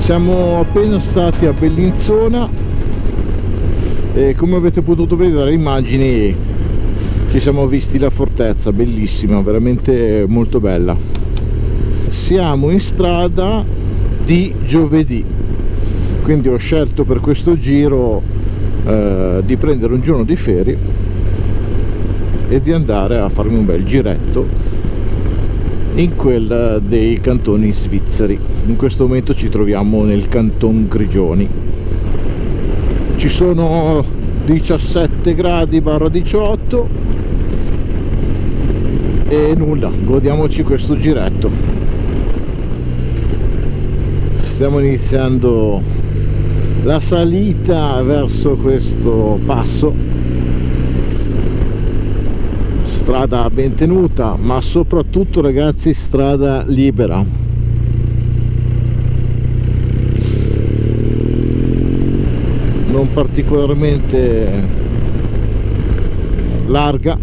siamo appena stati a Bellinzona e come avete potuto vedere dalle immagini ci siamo visti la fortezza bellissima veramente molto bella. Siamo in strada di giovedì quindi ho scelto per questo giro eh, di prendere un giorno di ferie e di andare a farmi un bel giretto in quella dei cantoni svizzeri. In questo momento ci troviamo nel canton Grigioni. Ci sono 17 gradi barra 18 e nulla. Godiamoci questo giretto. Stiamo iniziando la salita verso questo passo strada ben tenuta ma soprattutto ragazzi strada libera. Non particolarmente larga.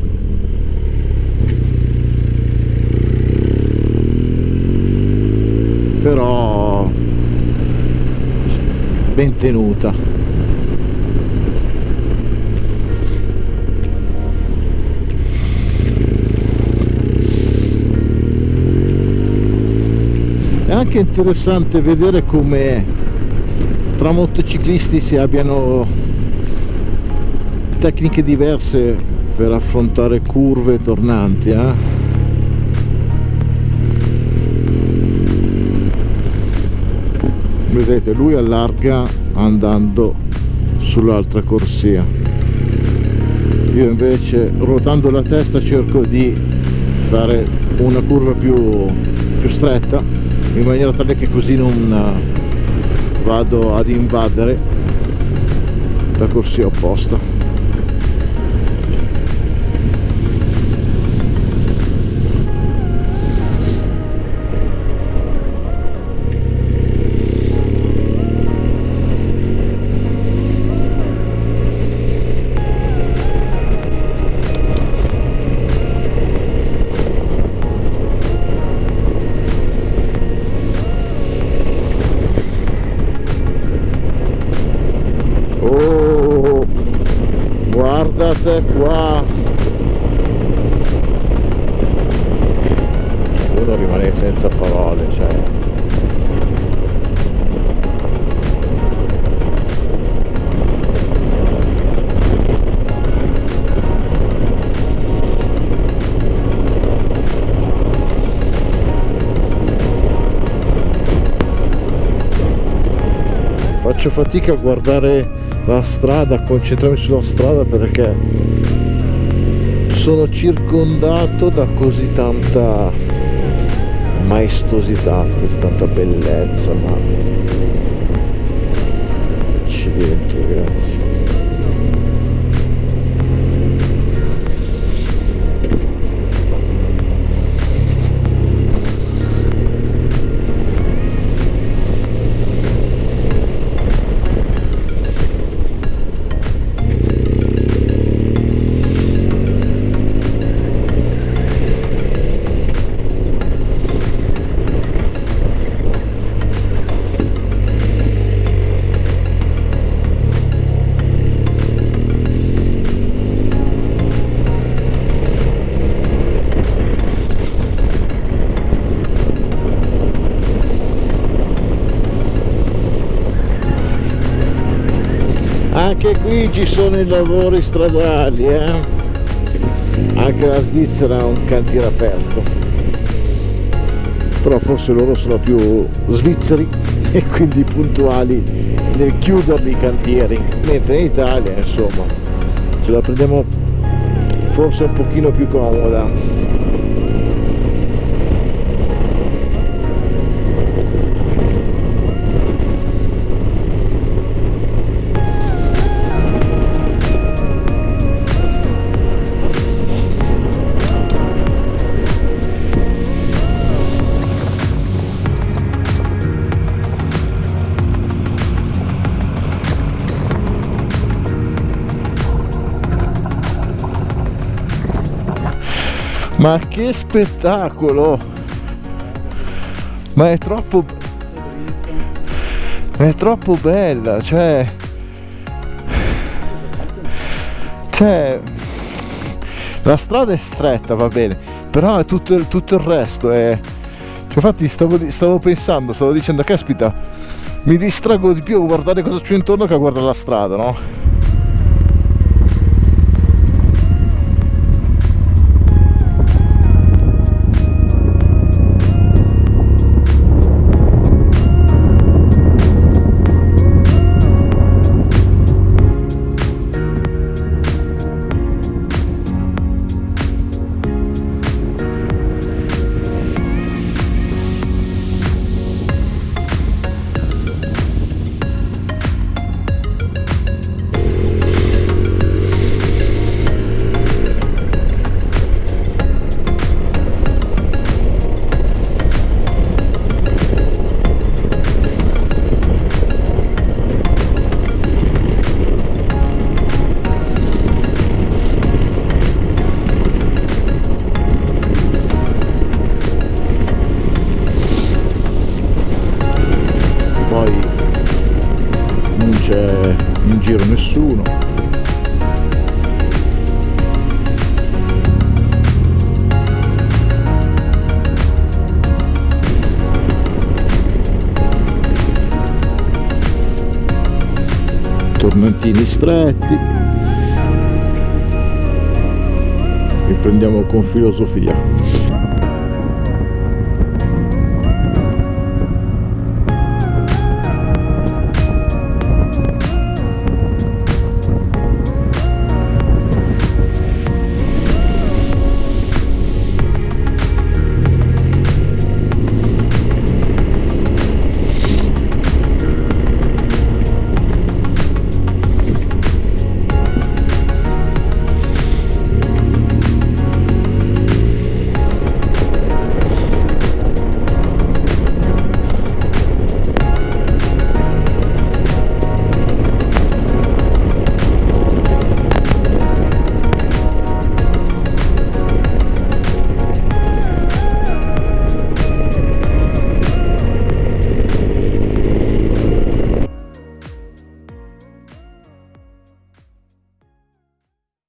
Però ben tenuta anche interessante vedere come tra motociclisti si abbiano tecniche diverse per affrontare curve tornanti eh? vedete lui allarga andando sull'altra corsia io invece ruotando la testa cerco di fare una curva più, più stretta in maniera tale che così non eh, vado ad invadere la corsia opposta guardate qua. Uno rimane senza parole cioè faccio fatica a guardare la strada, a concentrarmi sulla strada perché sono circondato da così tanta maestosità, così tanta bellezza, ma accidenti ragazzi. Anche qui ci sono i lavori stradali eh? anche la Svizzera ha un cantiere aperto. Però forse loro sono più svizzeri e quindi puntuali nel chiuderli i cantieri. Mentre in Italia insomma ce la prendiamo forse un pochino più comoda ma che spettacolo! Ma è troppo è troppo bella cioè cioè la strada è stretta va bene però tutto, tutto il resto è cioè, infatti stavo, stavo pensando stavo dicendo caspita mi distrago di più a guardare cosa c'è intorno che a guardare la strada no tormentini stretti. Riprendiamo con filosofia